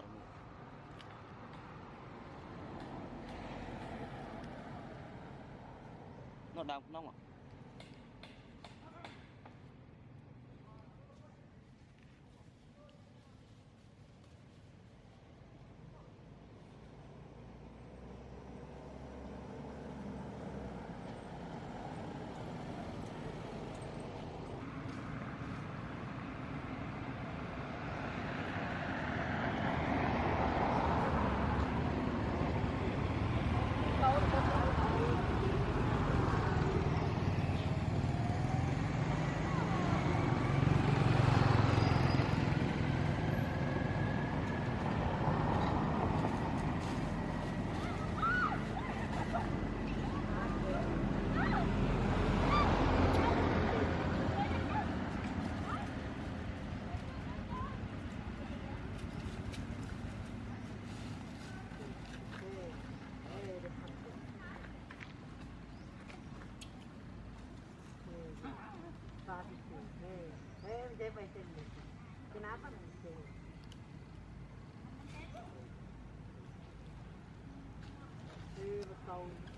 thần nó đang nó à? Nanti? Eh, betul.